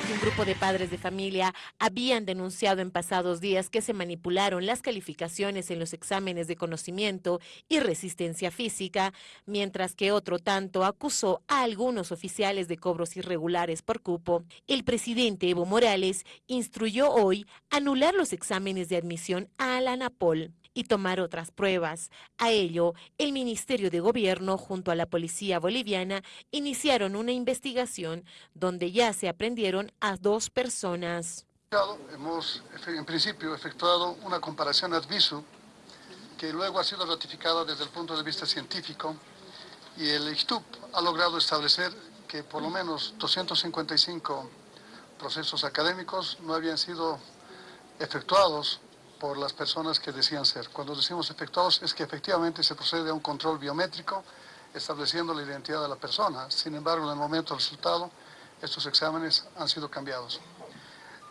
que un grupo de padres de familia habían denunciado en pasados días que se manipularon las calificaciones en los exámenes de conocimiento y resistencia física, mientras que otro tanto acusó a algunos oficiales de cobros irregulares por cupo. El presidente Evo Morales instruyó hoy anular los exámenes de admisión a la ANAPOL y tomar otras pruebas. A ello, el Ministerio de Gobierno junto a la Policía Boliviana iniciaron una investigación donde ya se aprendieron a dos personas. Hemos en principio efectuado una comparación ad visu que luego ha sido ratificada desde el punto de vista científico y el ISTUP ha logrado establecer que por lo menos 255 procesos académicos no habían sido efectuados por las personas que decían ser. Cuando decimos efectuados es que efectivamente se procede a un control biométrico estableciendo la identidad de la persona. Sin embargo, en el momento del resultado, estos exámenes han sido cambiados.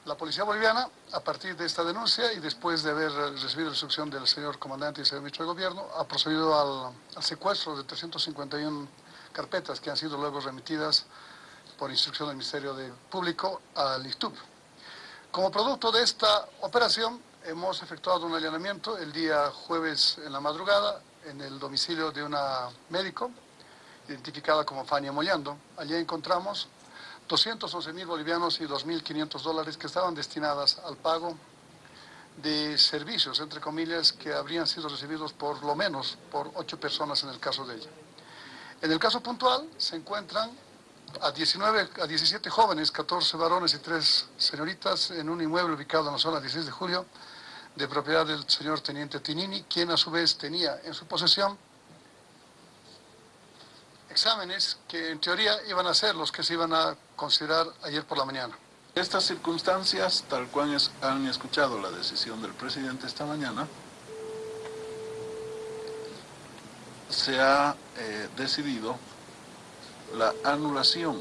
La Policía Boliviana, a partir de esta denuncia y después de haber recibido la instrucción del señor comandante y señor ministro de Gobierno, ha procedido al, al secuestro de 351 carpetas que han sido luego remitidas por instrucción del Ministerio de Público al ISTUB. Como producto de esta operación, hemos efectuado un allanamiento el día jueves en la madrugada en el domicilio de una médico identificada como Fania Mollando. Allí encontramos 211 mil bolivianos y 2.500 dólares que estaban destinadas al pago de servicios, entre comillas, que habrían sido recibidos por lo menos por ocho personas en el caso de ella. En el caso puntual se encuentran a, 19, a 17 jóvenes, 14 varones y 3 señoritas en un inmueble ubicado en la zona 16 de julio, de propiedad del señor Teniente Tinini, quien a su vez tenía en su posesión exámenes que en teoría iban a ser los que se iban a considerar ayer por la mañana. Estas circunstancias, tal cual han escuchado la decisión del presidente esta mañana, se ha eh, decidido la anulación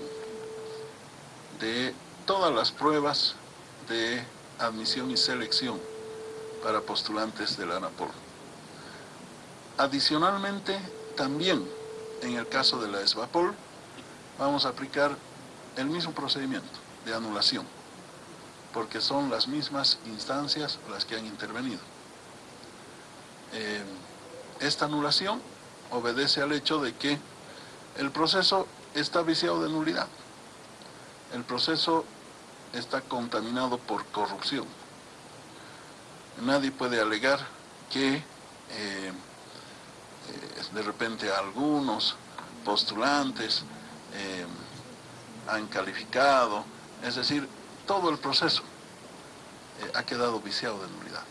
de todas las pruebas de admisión y selección para postulantes de la ANAPOL. Adicionalmente, también en el caso de la ESVAPOL, vamos a aplicar el mismo procedimiento de anulación, porque son las mismas instancias las que han intervenido. Eh, esta anulación obedece al hecho de que el proceso está viciado de nulidad. El proceso está contaminado por corrupción nadie puede alegar que eh, eh, de repente algunos postulantes eh, han calificado, es decir, todo el proceso ha quedado viciado de nulidad.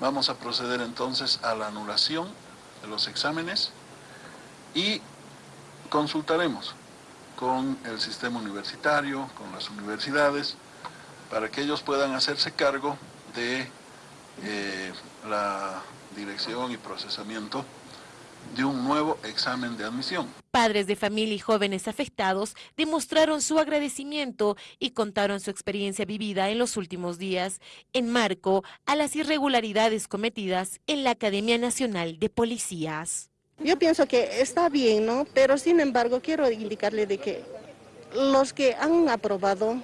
Vamos a proceder entonces a la anulación de los exámenes y consultaremos con el sistema universitario, con las universidades, para que ellos puedan hacerse cargo de eh, la dirección y procesamiento de un nuevo examen de admisión. Padres de familia y jóvenes afectados demostraron su agradecimiento y contaron su experiencia vivida en los últimos días en marco a las irregularidades cometidas en la Academia Nacional de Policías. Yo pienso que está bien, ¿no? Pero sin embargo quiero indicarle de que los que han aprobado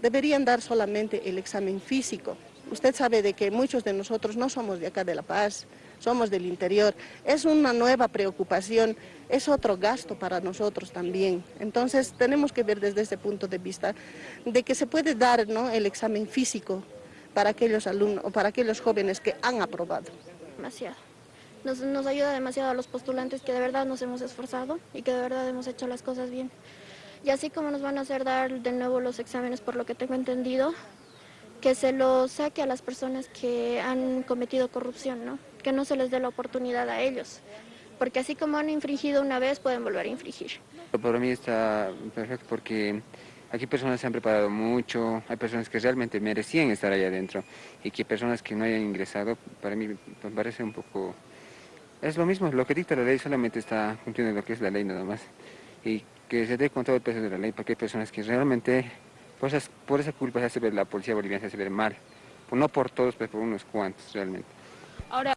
deberían dar solamente el examen físico. Usted sabe de que muchos de nosotros no somos de acá de La Paz, somos del interior. Es una nueva preocupación, es otro gasto para nosotros también. Entonces tenemos que ver desde ese punto de vista de que se puede dar ¿no? el examen físico para aquellos alumnos o para aquellos jóvenes que han aprobado. Demasiado. Nos, nos ayuda demasiado a los postulantes que de verdad nos hemos esforzado y que de verdad hemos hecho las cosas bien. Y así como nos van a hacer dar de nuevo los exámenes, por lo que tengo entendido, que se lo saque a las personas que han cometido corrupción, ¿no? que no se les dé la oportunidad a ellos, porque así como han infringido una vez, pueden volver a infringir. Para mí está perfecto porque aquí personas se han preparado mucho, hay personas que realmente merecían estar allá adentro y que personas que no hayan ingresado, para mí me parece un poco... Es lo mismo, lo que dicta la ley solamente está cumpliendo lo que es la ley nada más y que se dé con todo el peso de la ley porque hay personas que realmente por, por esa culpa se hace ver la policía boliviana se hace ver mal. No por todos, pero por unos cuantos realmente. Ahora